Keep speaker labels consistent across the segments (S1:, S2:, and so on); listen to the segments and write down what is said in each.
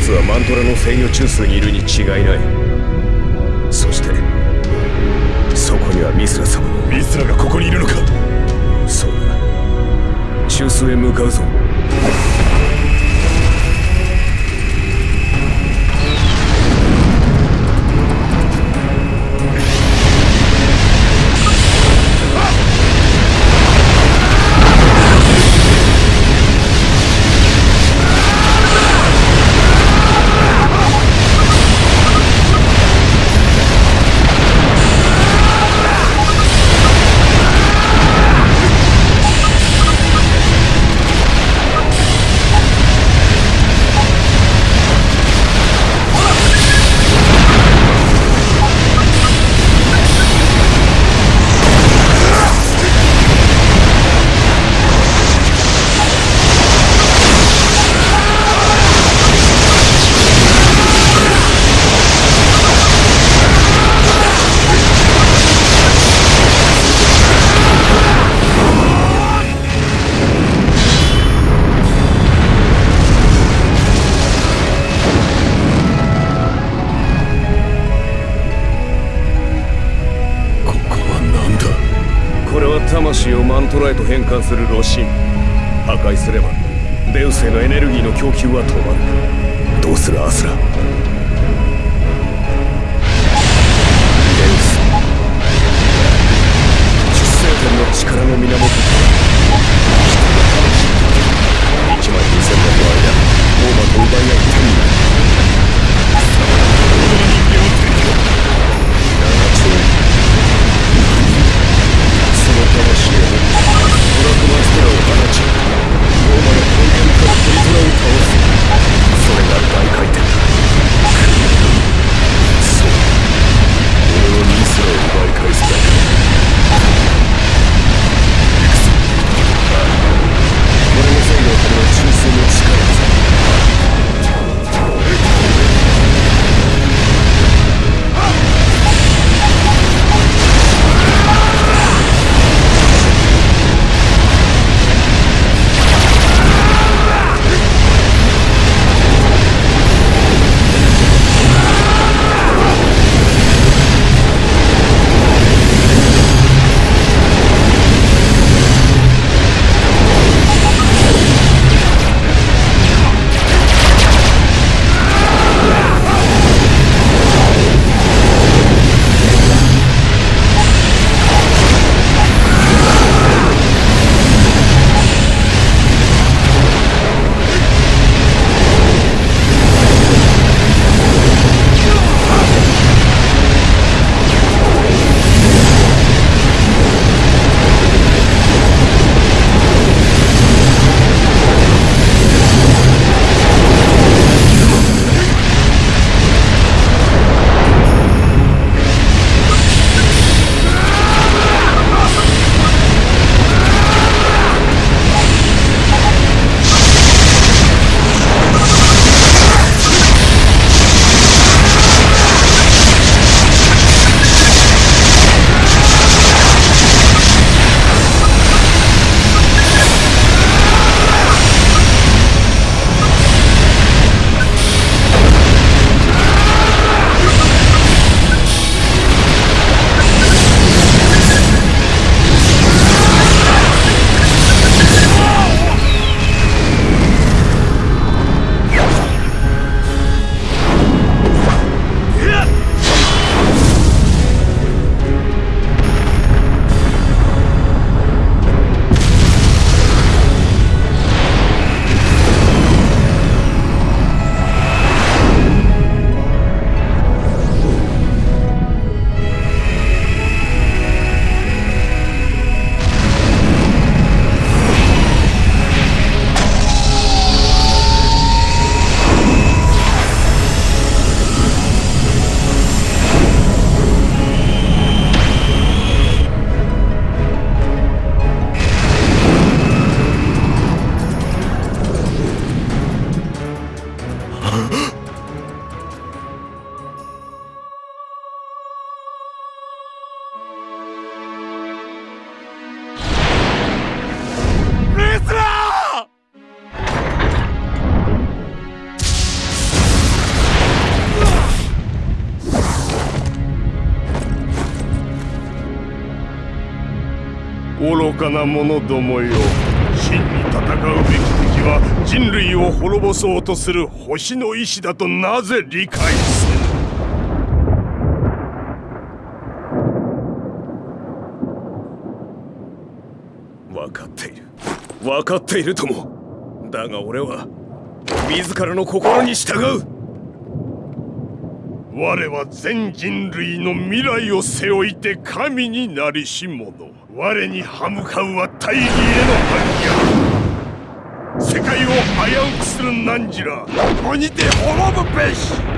S1: 奴
S2: は
S1: マントラの制御中枢にいるに違いない。そしてそこにはミスラ様も。
S2: ミスラがここにいるのか。
S1: そうだ。中枢へ向かうぞントラへと変換する炉心。破壊すればデウスへのエネルギーの供給は止まる。どうするアスラ？デウス。実生天の力の源。1万2000年の間オーマと奪い合い手になるその魂をドラクマステラを放ちローマの根源からトリトラを倒すそれが大回転だ。
S3: 愚かな者どもよ。真に戦うべき敵は人類を滅ぼそうとする星の意志だとなぜ理解せぬ
S1: 分かっている。分かっているとも。だが俺は自らの心に従う。
S3: 我は全人類の未来を背負いて神になりし者。我に歯向かうは大義への反逆。世界を危うくする汝ら。ここにて滅ぶべし。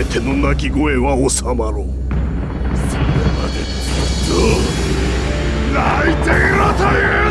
S3: 全ての鳴き声は収まろう。それまでずっと泣いていろという。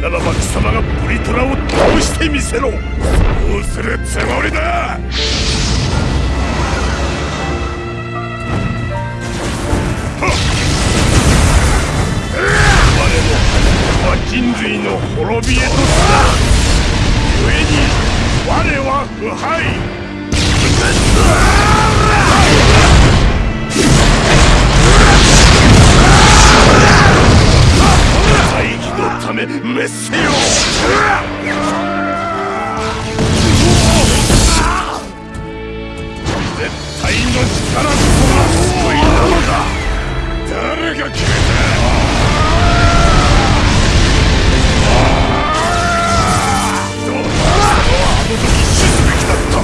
S3: ならば貴様がブリトラを倒してみせろ。そうするつもりだ。我もは人類の滅びへとすら故に我は腐敗。め滅せよ。絶対の力こそが救いなのだ。誰が決めた？どうだあの時死すべきだった？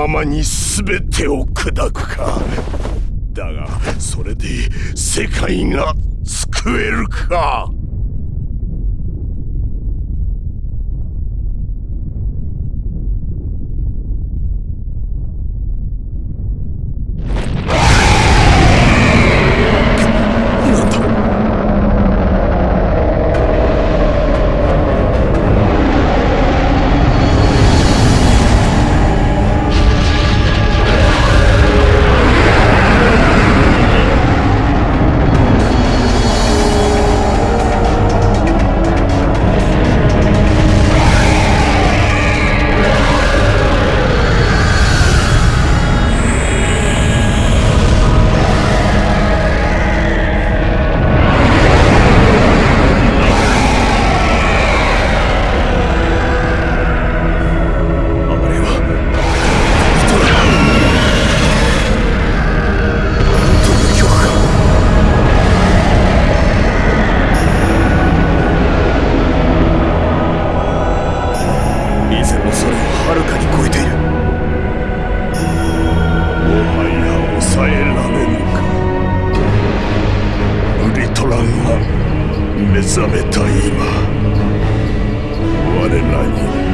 S3: ままに全てを砕くか。だがそれで世界が救えるか。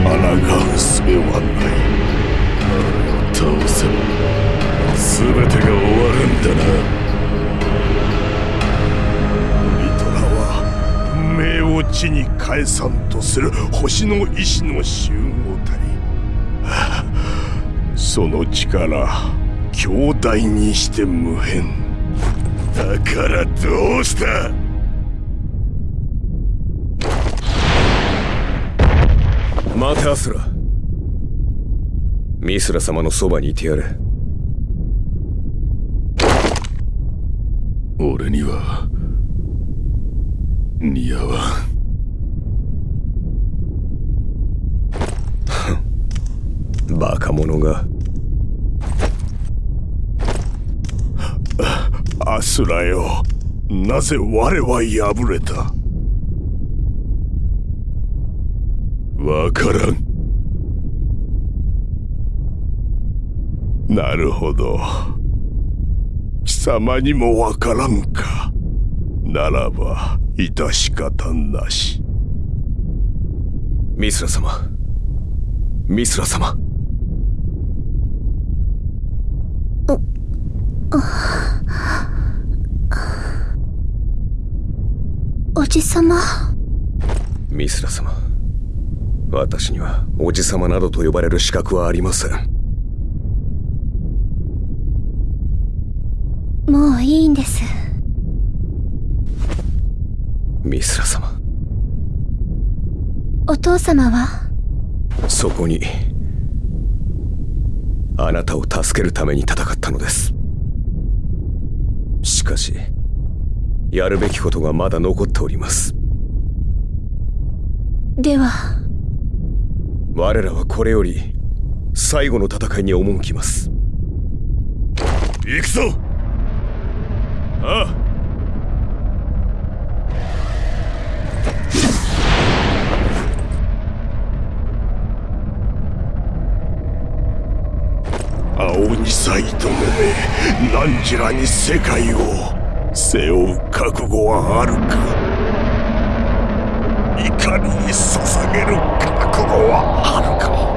S3: 抗う術はな。い倒せ。ば全てが終わるんだな。ウリトラは命を地に返さんとする星の意志の集合体。その力強大にして無変。だからどうした？
S1: 待てアスラ。ミスラ様のそばにいてやれ。
S3: 俺には似合わん。
S1: バカ者が。
S3: アスラよ。なぜ我は敗れた？わからん。なるほど。貴様にもわからんか。ならば致し方なし。
S1: ミスラ様。ミスラ様。
S4: おじさま。
S1: ミスラ様私にはおじ様などと呼ばれる資格はありません。
S4: もういいんです。
S1: ミスラ様。
S4: お父様は？
S1: そこにあなたを助けるために戦ったのです。しかしやるべきことがまだ残っております。
S4: では
S1: 我らはこれより最後の戦いに赴きます。
S3: 行くぞ!ああ!青にさいとめ何らに世界を背負う覚悟はあるか。怒りに捧げる覚悟はあるか？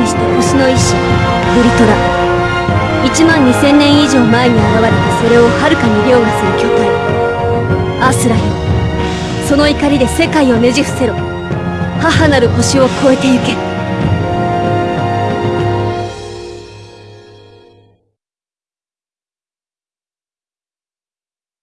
S5: にして星の意志ブリトラ1万2000年以上前に現れたそれをはるかに凌駕する巨体。アスラよその怒りで世界をねじ伏せろ。母なる星を越えてゆけ。